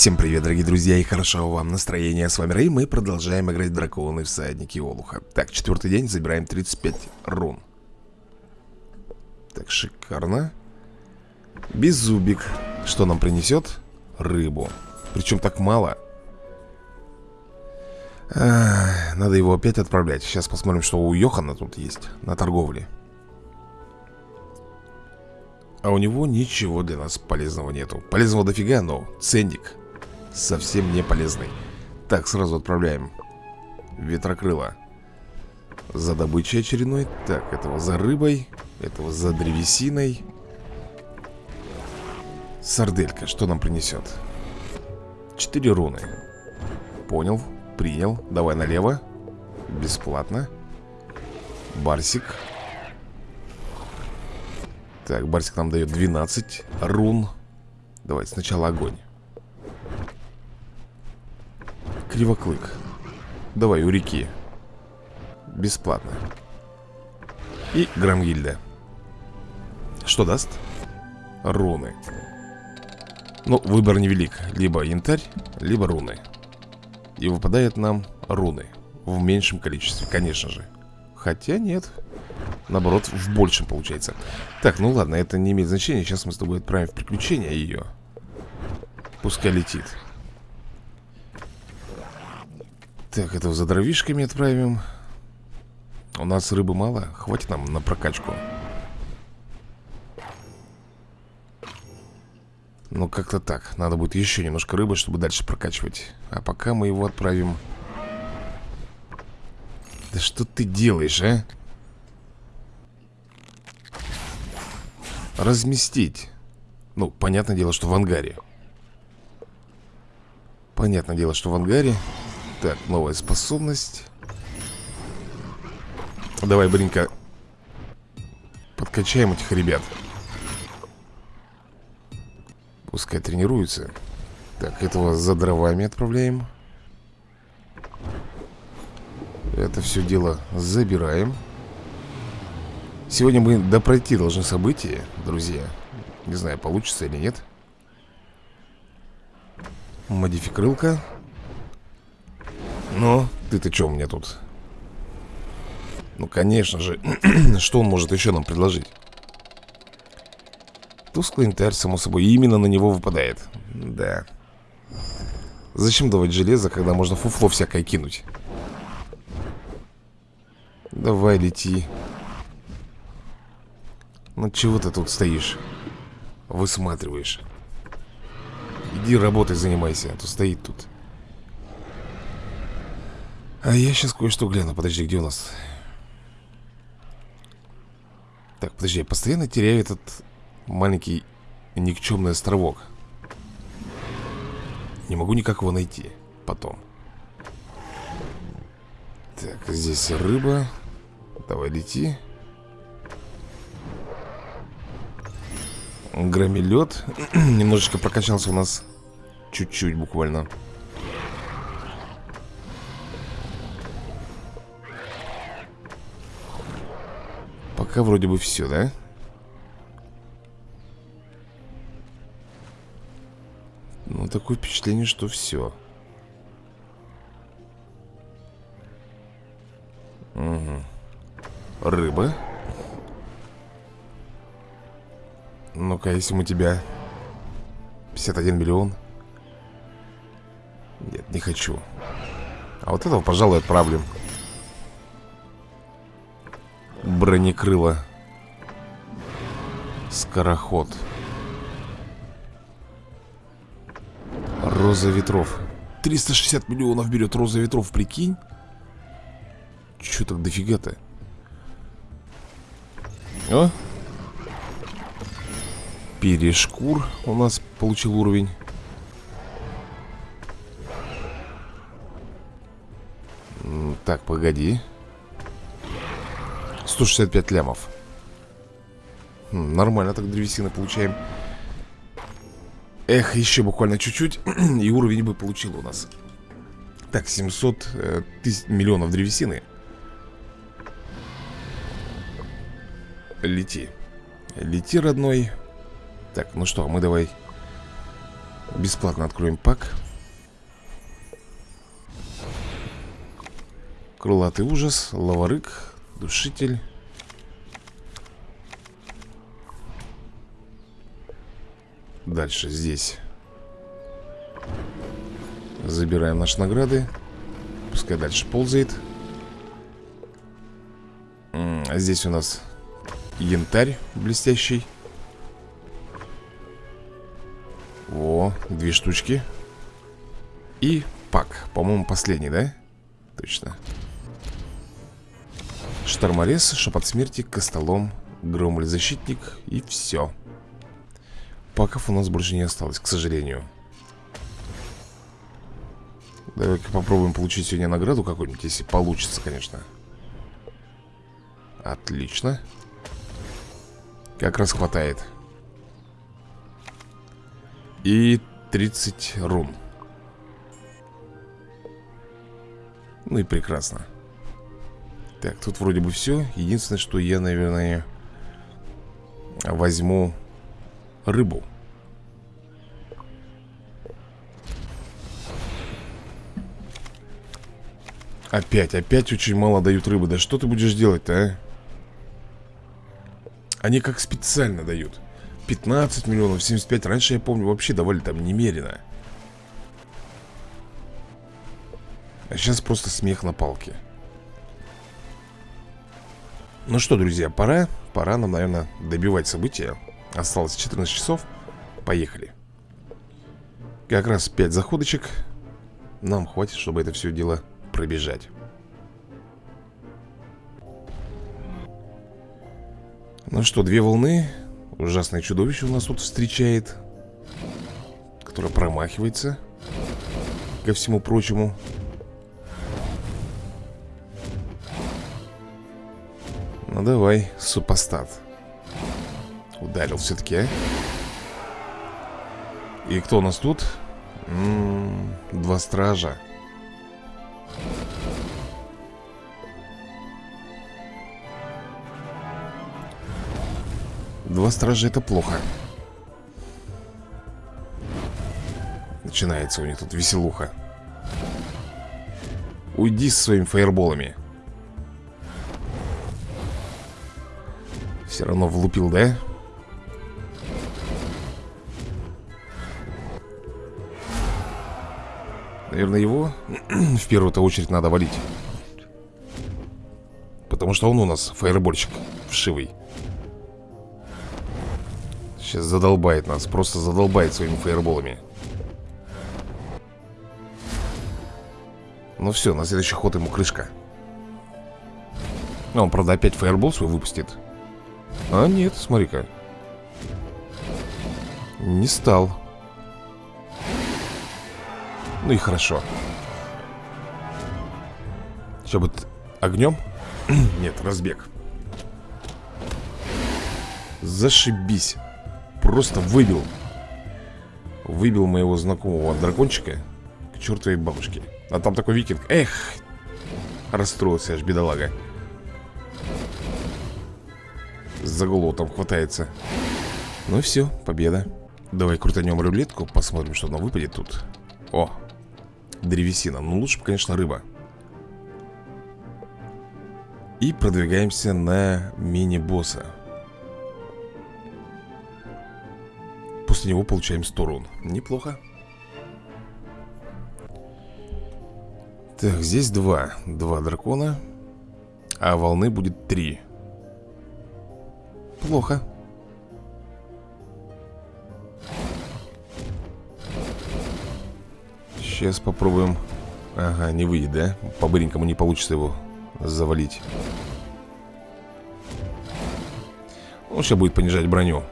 Всем привет, дорогие друзья, и хорошего вам настроения. С вами Рэй, мы продолжаем играть Драконы Всадники Олуха. Так, четвертый день, забираем 35 рун. Так, шикарно. Беззубик. Что нам принесет? Рыбу. Причем так мало. А, надо его опять отправлять. Сейчас посмотрим, что у Йохана тут есть на торговле. А у него ничего для нас полезного нету Полезного дофига, но ценник совсем не полезный. Так, сразу отправляем Ветрокрыло За добычей очередной. Так, этого за рыбой Этого за древесиной. Сарделька, что нам принесет? Четыре руны. Понял, принял. Давай налево. Бесплатно. Барсик. Так, Барсик нам дает 12 рун. Давайте сначала огонь Кривоклык Давай, у реки. Бесплатно. И Грамгильда. Что даст? Руны. Ну, выбор невелик. Либо янтарь, либо руны. И выпадает нам руны. В меньшем количестве, конечно же. Хотя нет. Наоборот, в большем получается. Так, ну ладно, это не имеет значения. Сейчас мы с тобой отправим в приключения ее. Пускай летит Так, этого за дровишками отправим. У нас рыбы мало. Хватит нам на прокачку. Ну, как-то так. Надо будет еще немножко рыбы, чтобы дальше прокачивать. А пока мы его отправим. Да что ты делаешь, а? разместить. Ну, понятное дело, что в ангаре. Понятное дело, что в ангаре Так, новая способность. Давай, Бринка Подкачаем этих ребят. Пускай тренируются. Так, этого за дровами отправляем. Это все дело забираем. Сегодня мы допройти должны события, друзья. Не знаю, получится или нет. Модификрылка Ну, ты-то что меня тут? Ну, конечно же Что он может еще нам предложить? Тусклый интарь, само собой Именно на него выпадает Да Зачем давать железо, когда можно фуфло всякое кинуть? Давай, лети ну чего ты тут стоишь? Высматриваешь Иди работой занимайся, а то стоит тут А я сейчас кое-что гляну. Подожди, где у нас? Так, подожди, я постоянно теряю этот маленький никчемный островок. Не могу никак его найти Потом. Так, здесь рыба. Давай лети. Громилет Немножечко прокачался у нас Чуть-чуть буквально Пока вроде бы все, да? Ну, такое впечатление, что все Угу Рыба? Ну-ка, если мы тебя 51 миллион. Нет, не хочу. А вот этого, пожалуй, отправлю Бронекрыло Скороход. Роза ветров. 360 миллионов берет Роза ветров, прикинь. Че так дофига-то? О, Перешкур у нас получил уровень. Так, погоди 165 лямов. Нормально так древесины получаем. Эх, еще буквально чуть-чуть И уровень бы получил у нас. Так, 700 э, тысяч, миллионов древесины. Лети. Лети, родной. Так, ну что, мы давай Бесплатно откроем пак. Крылатый ужас, лаварык, душитель Дальше здесь. Забираем наши награды. Пускай дальше ползает. А Здесь у нас янтарь блестящий. О, две штучки. И пак, по-моему, последний, да? Точно. Шторморез, шепот смерти, костолом Громоль-защитник и все Паков у нас больше не осталось, к сожалению. Давай-ка попробуем получить сегодня награду какую-нибудь Если получится, конечно. Отлично. Как раз хватает. И 30 рун. Ну и прекрасно. Так, тут вроде бы все Единственное, что я, наверное Возьму рыбу. Опять, опять очень мало дают рыбы. Да что ты будешь делать-то, а? Они как специально дают. 15 миллионов, 75 Раньше, я помню, вообще давали там немерено. А сейчас просто смех на палке. Ну что, друзья, пора Пора нам, наверное, добивать события Осталось 14 часов. Поехали. Как раз 5 заходочек. Нам хватит, чтобы это все дело пробежать. Ну что, две волны. Ужасное чудовище у нас тут встречает Которое промахивается Ко всему прочему. Ну давай, супостат Ударил все-таки, а И кто у нас тут? М -м, два стража. Два стража это плохо. Начинается у них тут веселуха. Уйди со своими фаерболами. Все равно влупил, да? Наверное, его в первую-то очередь надо валить. Потому что он у нас фаербольщик вшивый. Сейчас задолбает нас, просто задолбает своими фаерболами. Ну все, на следующий ход ему крышка. Ну, Он, правда, опять фаербол свой выпустит. А нет, смотри-ка. Не стал Ну и хорошо. Что будет огнем? Нет, разбег. Зашибись. Просто выбил. Выбил моего знакомого дракончика К чертовой бабушке. А там такой викинг. Эх! Расстроился аж бедолага. За голову там хватается. Ну и все, победа. Давай крутанем рулетку, посмотрим, что нам выпадет тут. О, древесина. Ну лучше бы, конечно, рыба. И продвигаемся на мини-босса. После него получаем 100 рун. Неплохо. Так, здесь два. Два дракона. А волны будет три. Плохо Сейчас попробуем. Ага, не выйдет, да? По-быренькому не получится его завалить. Он сейчас будет понижать броню.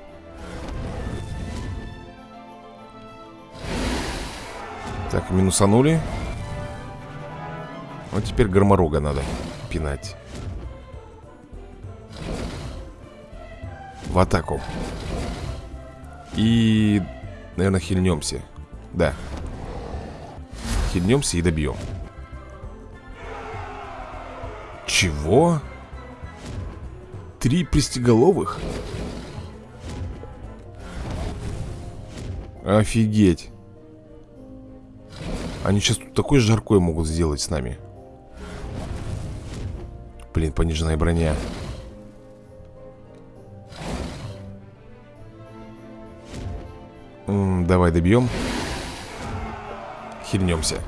Так, минусанули. Вот теперь громорога надо пинать. В атаку. И, наверное, хильнемся. Да Хильнемся и добьем. Чего? Три пристеголовых? Офигеть. Они сейчас тут такой жаркой могут сделать с нами. Блин, пониженная броня. Давай добьем Хильнемся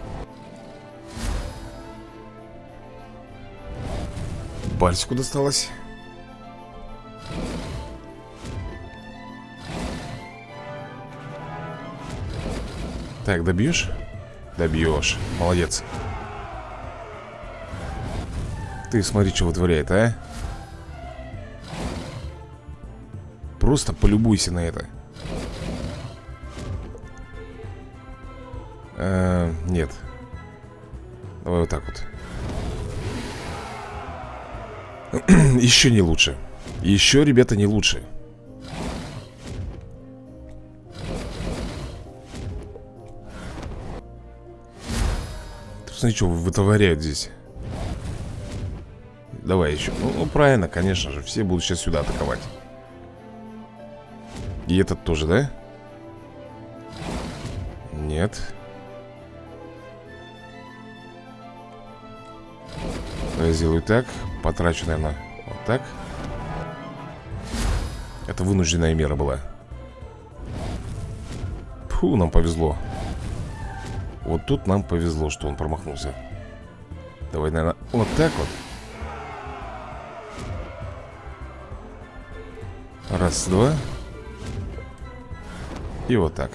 Бальсику досталось. Так, добьешь? Добьешь, молодец. Ты смотри, что вытворяет, а? Просто полюбуйся на это а, Нет. Давай вот так вот. Еще не лучше. Еще, ребята, не лучше. Смотри, что вытворяют здесь. Давай еще ну, ну, правильно, конечно же Все будут сейчас сюда атаковать. И этот тоже, да? Нет Я сделаю так Потрачу, наверное, вот так. Это вынужденная мера была. Фу, нам повезло. Вот тут нам повезло, что он промахнулся. Давай, наверное, вот так вот. Раз, два. И вот так.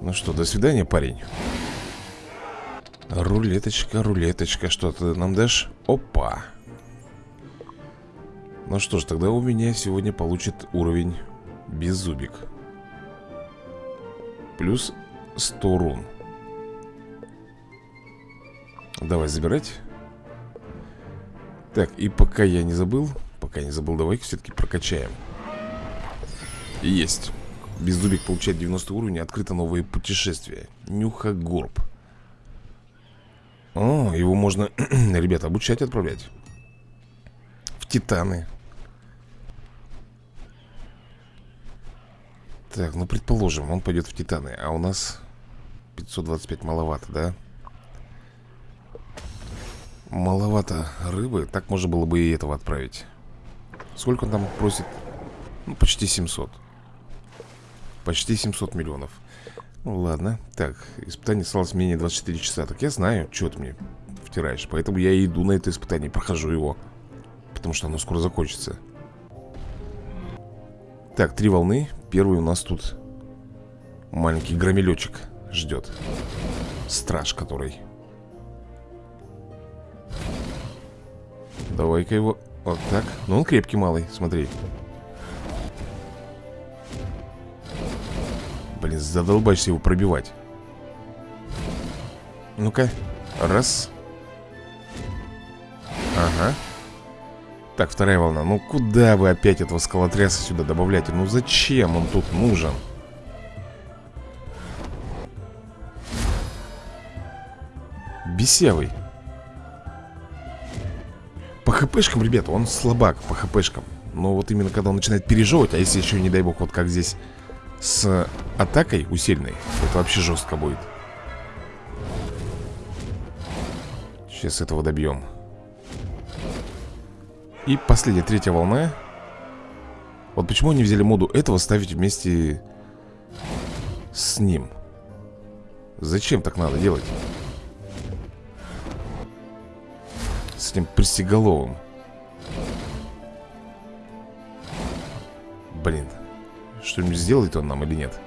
Ну что, до свидания, парень Рулеточка, рулеточка, что ты нам дашь? Опа. Ну что ж, тогда у меня сегодня получит уровень Беззубик Плюс 100 рун. Давай забирать. Так, и пока я не забыл Пока не забыл, давай-ка все-таки прокачаем. Есть. Беззубик получает 90 уровень Открыто новые путешествия. Нюха Горб о, его можно, ребята, обучать отправлять. В Титаны. Так, ну предположим, он пойдет в Титаны А у нас 525 маловато, да? Маловато рыбы Так можно было бы и этого отправить. Сколько он там просит? Ну, почти 700 Почти 700 миллионов ну ладно, так, испытание осталось менее 24 часа. Так я знаю, что ты мне втираешь. Поэтому я иду на это испытание, прохожу его. Потому что оно скоро закончится. Так, три волны. Первый у нас тут Маленький громилечек ждет. Страж который. Давай-ка его Вот так. Ну он крепкий малый, смотри Блин, задолбаешься его пробивать. Ну-ка, раз. Ага. Так, вторая волна. Ну куда вы опять этого скалотряса сюда добавляете? Ну зачем он тут нужен? Бесевый. По хпшкам, ребята, он слабак по хпшкам. Но вот именно когда он начинает пережевывать А если еще, не дай бог, вот как здесь с атакой усиленной Это вообще жестко будет. Сейчас этого добьем. И последняя, третья волна. Вот почему они взяли моду этого ставить вместе с ним? Зачем так надо делать? С этим пристеголовым Блин что-нибудь сделает он нам или нет?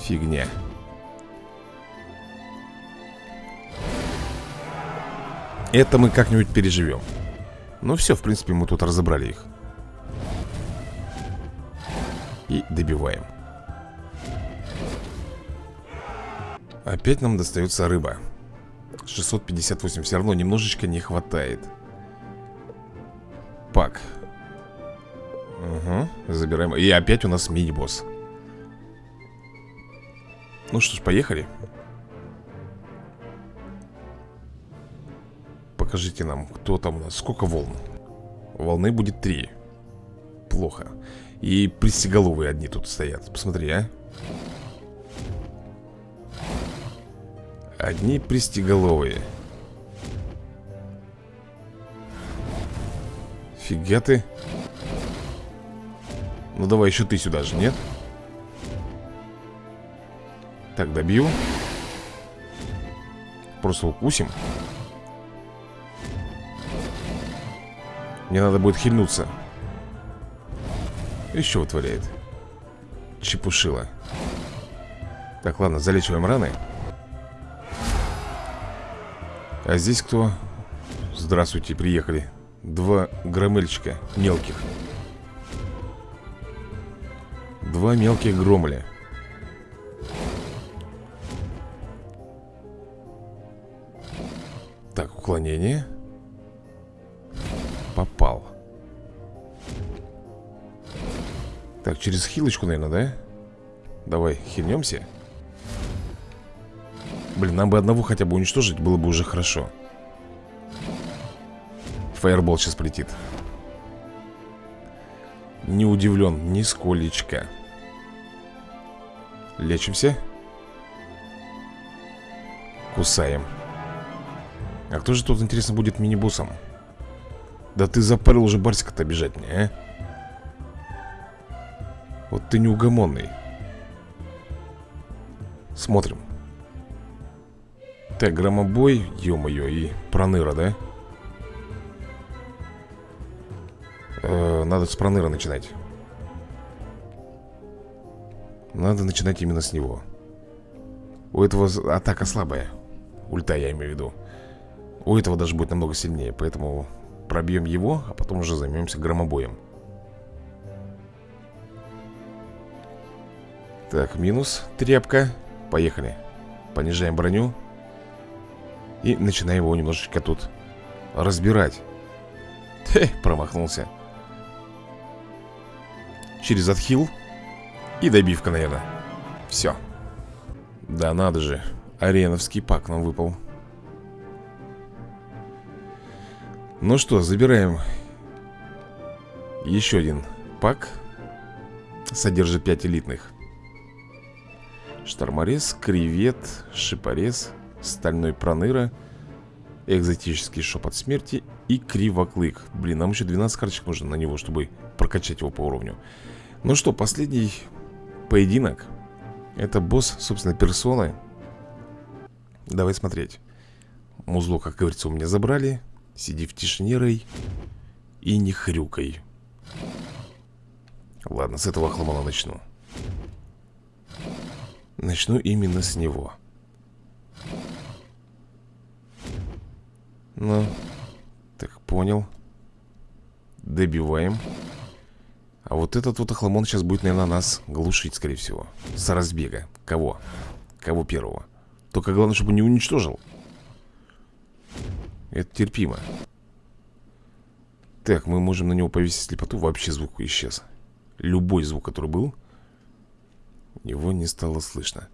Фигня. Это мы как-нибудь переживем. Ну все, в принципе, мы тут разобрали их. И добиваем. Опять нам достается рыба. 658. Все равно немножечко не хватает. Пак. Угу, забираем. И опять у нас мини-босс. Ну что ж, поехали. Покажите нам, кто там у нас. Сколько волн? Волны будет три. Плохо. И пристеголовые одни тут стоят. Посмотри, а. Одни пристеголовые. Фига ты Ну давай еще ты сюда же, нет? Так, добью. Просто укусим. Мне надо будет хильнуться. Еще вытворяет. Чепушила. Так, ладно, залечиваем раны. А здесь кто? Здравствуйте, приехали. Два громельчика мелких Два мелких громля Так, уклонение. Попал. Так, через хилочку, наверное, да? Давай, хильнемся. Блин, нам бы одного хотя бы уничтожить Было бы уже хорошо. Фаербол сейчас полетит. Не удивлен нисколечко Лечимся Кусаем А кто же тут, интересно, будет мини-боссом? Да ты запарил уже Барсика-то бежать мне, а? Вот ты неугомонный Смотрим Так, громобой, ё-моё, и проныра, да? Э, надо с проныра начинать Надо начинать именно с него. У этого атака слабая. Ульта я имею в виду. У этого даже будет намного сильнее Поэтому пробьем его А потом уже займемся громобоем. Так, минус Тряпка. Поехали. Понижаем броню. И начинаем его немножечко тут разбирать. Хе, промахнулся. Через отхил И добивка, наверное. Все Да надо же Ареновский пак нам выпал. Ну что, забираем Еще один пак. Содержит 5 элитных. Шторморез, кревет, шипорез Стальной проныра Экзотический шепот смерти И кривоклык. Блин, нам еще 12 карточек нужно на него, чтобы прокачать его по уровню. Ну что, последний поединок. Это босс, собственно, персоны. Давай смотреть. Музло, как говорится, у меня забрали. Сиди в тишине, Рэй. И не хрюкай. Ладно, с этого хламона начну. Начну именно с него. Ну, так, понял. Добиваем а вот этот вот охламон сейчас будет, наверное, нас глушить, скорее всего. С разбега. Кого? Кого первого? Только главное, чтобы не уничтожил. Это терпимо. Так, мы можем на него повесить слепоту Вообще звук исчез. Любой звук, который был Его не стало слышно.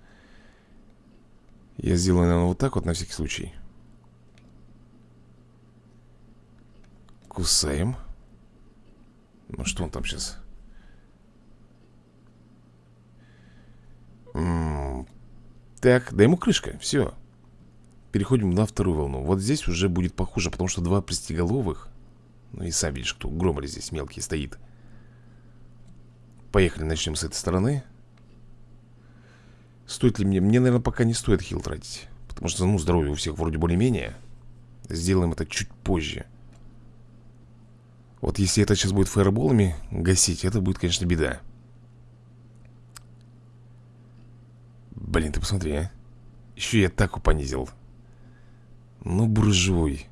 Я сделаю, наверное, вот так вот на всякий случай. Кусаем Ну что он там сейчас Так, да ему крышка, все Переходим на вторую волну. Вот здесь уже будет похуже, потому что два пристеголовых Ну и сам видишь, кто громали здесь мелкий стоит. Поехали, начнем с этой стороны. Стоит ли мне? Мне, наверное, пока не стоит хил тратить Потому что, ну, здоровье у всех вроде более-менее. Сделаем это чуть позже Вот если это сейчас будет фаерболами гасить Это будет, конечно, беда. Блин, ты посмотри, а. Еще и атаку понизил. Ну, буржуй.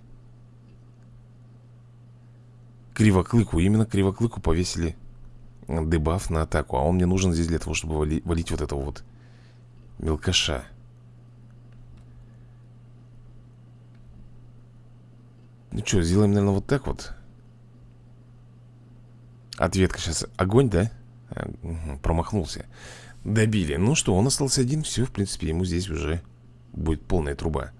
Кривоклыку, именно кривоклыку повесили. Дебаф на атаку. А он мне нужен здесь для того, чтобы вали, валить вот этого вот Мелкаша. Ну что, сделаем, наверное, вот так вот Ответка сейчас Огонь, да? Угу, промахнулся Добили. Ну что, он остался один. Все, в принципе, ему здесь уже будет полная труба.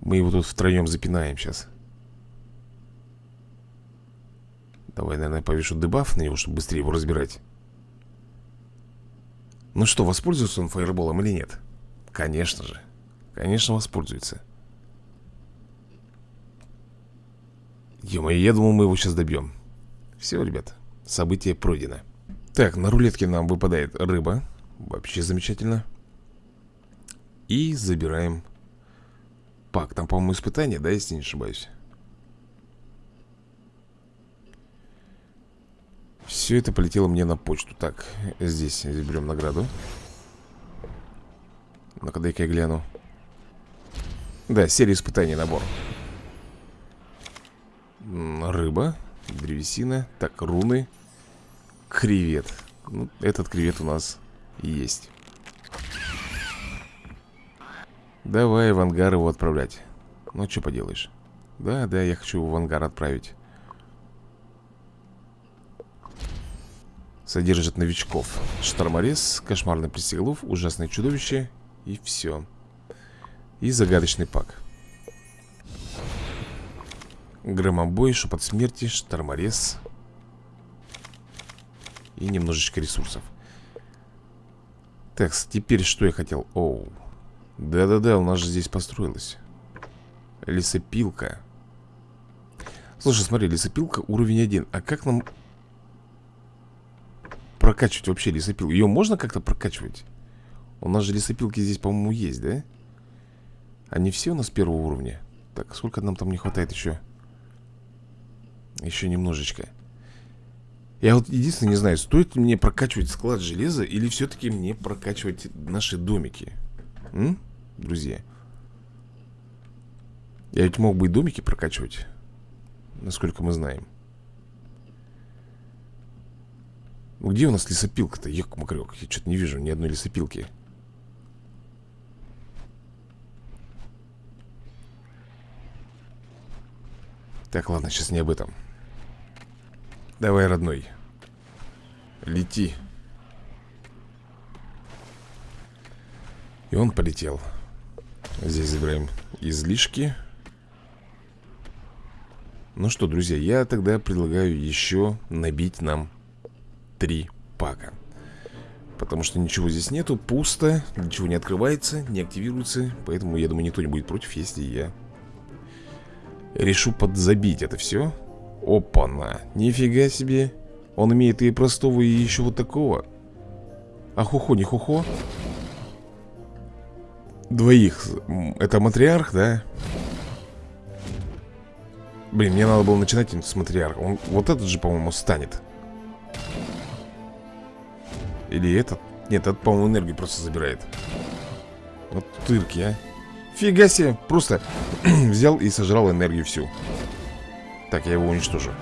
Мы его тут втроем запинаем сейчас. Давай, наверное, повешу дебаф на него, чтобы быстрее его разбирать Ну что, воспользуется он фаерболом или нет? Конечно же Конечно, воспользуется ё я думал, мы его сейчас добьем Все, ребят, событие пройдено Так, на рулетке нам выпадает рыба. Вообще замечательно. И забираем пак. Там, по-моему, испытание, да, если не ошибаюсь? Все это полетело мне на почту. Так, здесь заберем награду. Ну-ка, дай-ка я гляну. Да, серия испытаний набор. Рыба Древесина Так, руны Кревет. Ну, Этот кревет у нас есть. Давай в ангар его отправлять. Ну, что поделаешь. Да, да, я хочу его в ангар отправить. Содержит новичков. Шторморез, кошмарный пристеглов, ужасное чудовище И все И загадочный пак Громобой, шепот смерти, шторморез И немножечко ресурсов Так, теперь что я хотел? Оу Да-да-да, у нас же здесь построилась Лесопилка Слушай, смотри, лесопилка уровень 1 А как нам прокачивать вообще лесопилку? Ее можно как-то прокачивать? У нас же лесопилки здесь, по-моему, есть, да? Они все у нас первого уровня Так, сколько нам там не хватает еще? Еще немножечко. Я вот единственное не знаю Стоит мне прокачивать склад железа Или все-таки мне прокачивать наши домики? М? Друзья? Я ведь мог бы и домики прокачивать Насколько мы знаем. Ну где у нас лесопилка-то? Ек, макрек, я что-то не вижу ни одной лесопилки. Так, ладно, сейчас не об этом Давай, родной. Лети. И он полетел. Здесь забираем излишки. Ну что, друзья, я тогда предлагаю еще набить нам три пака. Потому что ничего здесь нету, пусто Ничего не открывается, не активируется. Поэтому, я думаю, никто не будет против, если я Решу подзабить это все Опа-на, нифига себе. Он имеет и простого, и еще вот такого. А хухо, не хухо Двоих. Это матриарх, да? Блин, мне надо было начинать с матриарха. Он вот этот же, по-моему, станет. Или этот? Нет, этот, по-моему, энергию просто забирает. Вот тырки, а. Фига себе, просто взял и сожрал энергию всю Так, я его уничтожу.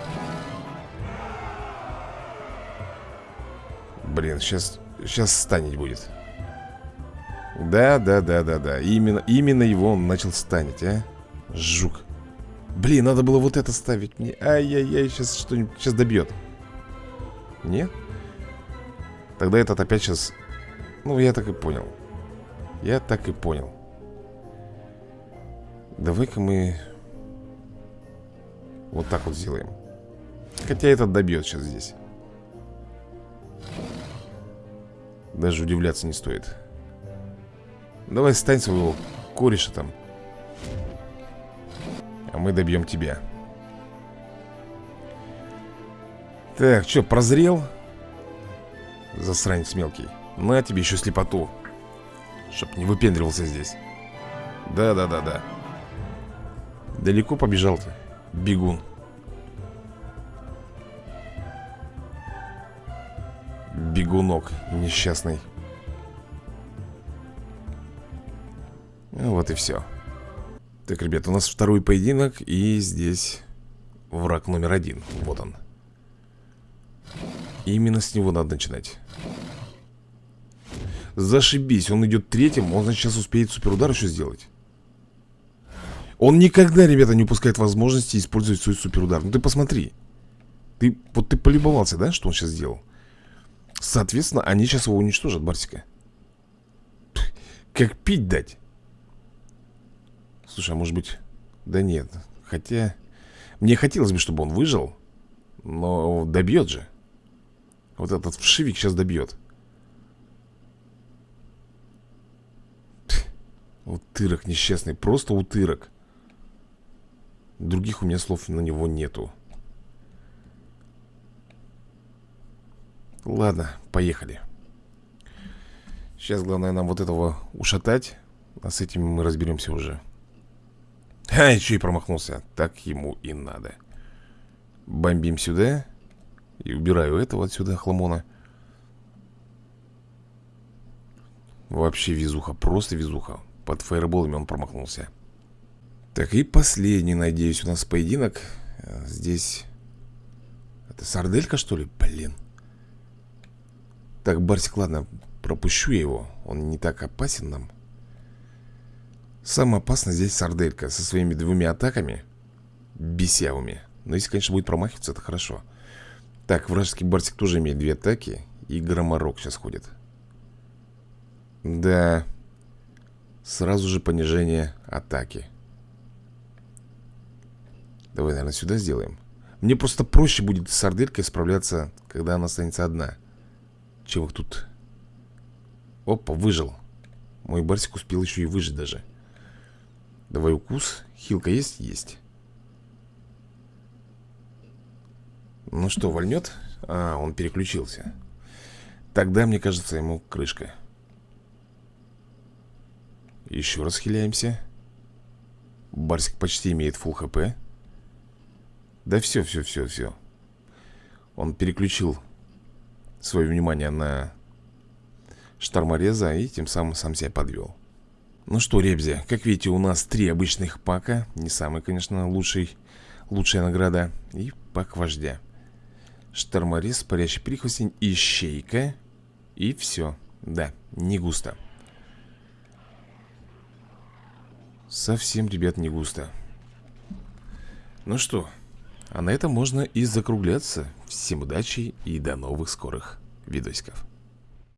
Блин, сейчас Сейчас станет будет. Да, да, да, да, да. Именно, именно его он начал станет, а? Жук. Блин, надо было вот это ставить мне. Ай-яй-яй, сейчас что-нибудь Сейчас добьет. Нет? Тогда этот опять сейчас... Ну, я так и понял. Я так и понял. Давай-ка мы... Вот так вот сделаем. Хотя этот добьет сейчас здесь. Даже удивляться не стоит. Давай стань своего кореша там. А мы добьем тебя. Так, что, прозрел? Засранец мелкий На тебе еще слепоту Чтоб не выпендривался здесь Да-да-да-да Далеко побежал ты, бегун Бегунок несчастный. Вот и все Так, ребят, у нас второй поединок И здесь враг номер один. Вот он. Именно с него надо начинать. Зашибись, он идет третьим Он, сейчас успеет суперудар еще сделать Он никогда, ребята, не упускает возможности использовать свой суперудар. Ну ты посмотри. Ты, Вот ты полюбовался, да, что он сейчас сделал? Соответственно, они сейчас его уничтожат, Барсика. Как пить дать? Слушай, а может быть... Да нет, хотя... Мне хотелось бы, чтобы он выжил Но добьет же. Вот этот вшивик сейчас добьет. Утырок несчастный, просто утырок Других у меня слов на него нету. Ладно, поехали. Сейчас главное нам вот этого ушатать А с этим мы разберемся уже. А, еще и промахнулся. Так ему и надо. Бомбим сюда И убираю этого отсюда хламона. Вообще везуха, просто везуха. Под фаерболами он промахнулся Так, и последний, надеюсь, у нас поединок. Здесь Это сарделька, что ли? Блин. Так, Барсик, ладно, пропущу я его. Он не так опасен нам. Самое опасное здесь сарделька Со своими двумя атаками Бесявыми. Но если, конечно, будет промахиваться, это хорошо. Так, вражеский Барсик тоже имеет две атаки И громорок сейчас ходит. Да. Сразу же понижение атаки Давай, наверное, сюда сделаем. Мне просто проще будет с сарделькой справляться Когда она останется одна Чем их тут. Опа, выжил. Мой барсик успел еще и выжить даже. Давай укус. Хилка есть? Есть. Ну что, вольнет? А, он переключился. Тогда, мне кажется, ему крышка. Еще раз хиляемся. Барсик почти имеет фул хп Да все, все, все, все Он переключил Свое внимание на штормореза и тем самым сам себя подвел. Ну что, ребзя, как видите, у нас три обычных пака. Не самый, конечно, лучший, лучшая награда. И пак вождя. Шторморез, парящий прихвостень, ищейка. И все. Да, не густо. Совсем, ребят, не густо. Ну что, а на этом можно и закругляться. Всем удачи и до новых скорых видосиков.